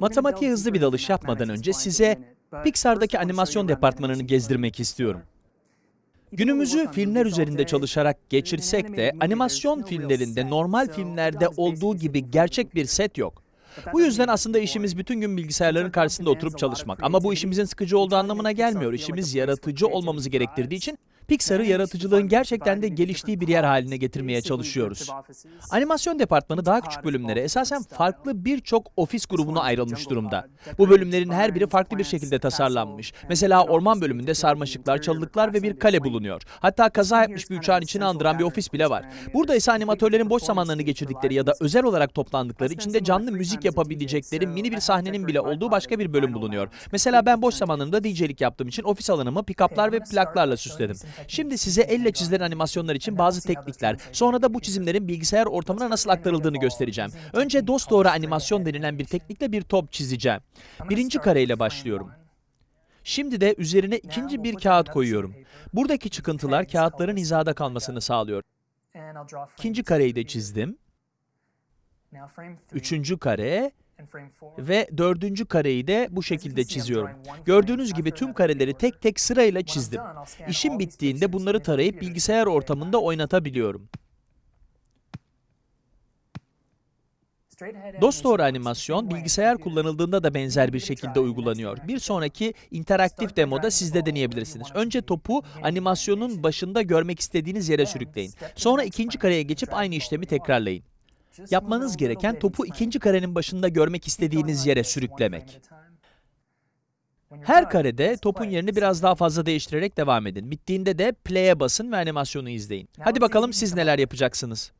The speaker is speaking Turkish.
Matematiğe hızlı bir dalış yapmadan önce size Pixar'daki animasyon departmanını gezdirmek istiyorum. Günümüzü filmler üzerinde çalışarak geçirsek de animasyon filmlerinde normal filmlerde olduğu gibi gerçek bir set yok. Bu yüzden aslında işimiz bütün gün bilgisayarların karşısında oturup çalışmak. Ama bu işimizin sıkıcı olduğu anlamına gelmiyor. İşimiz yaratıcı olmamızı gerektirdiği için Pixar'ı yaratıcılığın gerçekten de geliştiği bir yer haline getirmeye çalışıyoruz. Animasyon departmanı daha küçük bölümlere, esasen farklı birçok ofis grubuna ayrılmış durumda. Bu bölümlerin her biri farklı bir şekilde tasarlanmış. Mesela orman bölümünde sarmaşıklar, çalılıklar ve bir kale bulunuyor. Hatta kaza yapmış bir uçağın içine andıran bir ofis bile var. Burada ise animatörlerin boş zamanlarını geçirdikleri ya da özel olarak toplandıkları, içinde canlı müzik yapabilecekleri mini bir sahnenin bile olduğu başka bir bölüm bulunuyor. Mesela ben boş zamanlarımda DJ'lik yaptığım için ofis alanımı pick-up'lar ve plaklarla süsledim. Şimdi size elle çizilen animasyonlar için bazı teknikler, sonra da bu çizimlerin bilgisayar ortamına nasıl aktarıldığını göstereceğim. Önce dosdoğru animasyon denilen bir teknikle bir top çizeceğim. Birinci kareyle başlıyorum. Şimdi de üzerine ikinci bir kağıt koyuyorum. Buradaki çıkıntılar kağıtların hizada kalmasını sağlıyor. İkinci kareyi de çizdim. Üçüncü kare ve dördüncü kareyi de bu şekilde çiziyorum. Gördüğünüz gibi tüm kareleri tek tek sırayla çizdim. İşim bittiğinde bunları tarayıp bilgisayar ortamında oynatabiliyorum. Dosdoğru animasyon bilgisayar kullanıldığında da benzer bir şekilde uygulanıyor. Bir sonraki interaktif demoda siz de deneyebilirsiniz. Önce topu animasyonun başında görmek istediğiniz yere sürükleyin. Sonra ikinci kareye geçip aynı işlemi tekrarlayın. Yapmanız gereken topu ikinci karenin başında görmek istediğiniz yere sürüklemek. Her karede topun yerini biraz daha fazla değiştirerek devam edin. Bittiğinde de play'e basın ve animasyonu izleyin. Hadi bakalım siz neler yapacaksınız.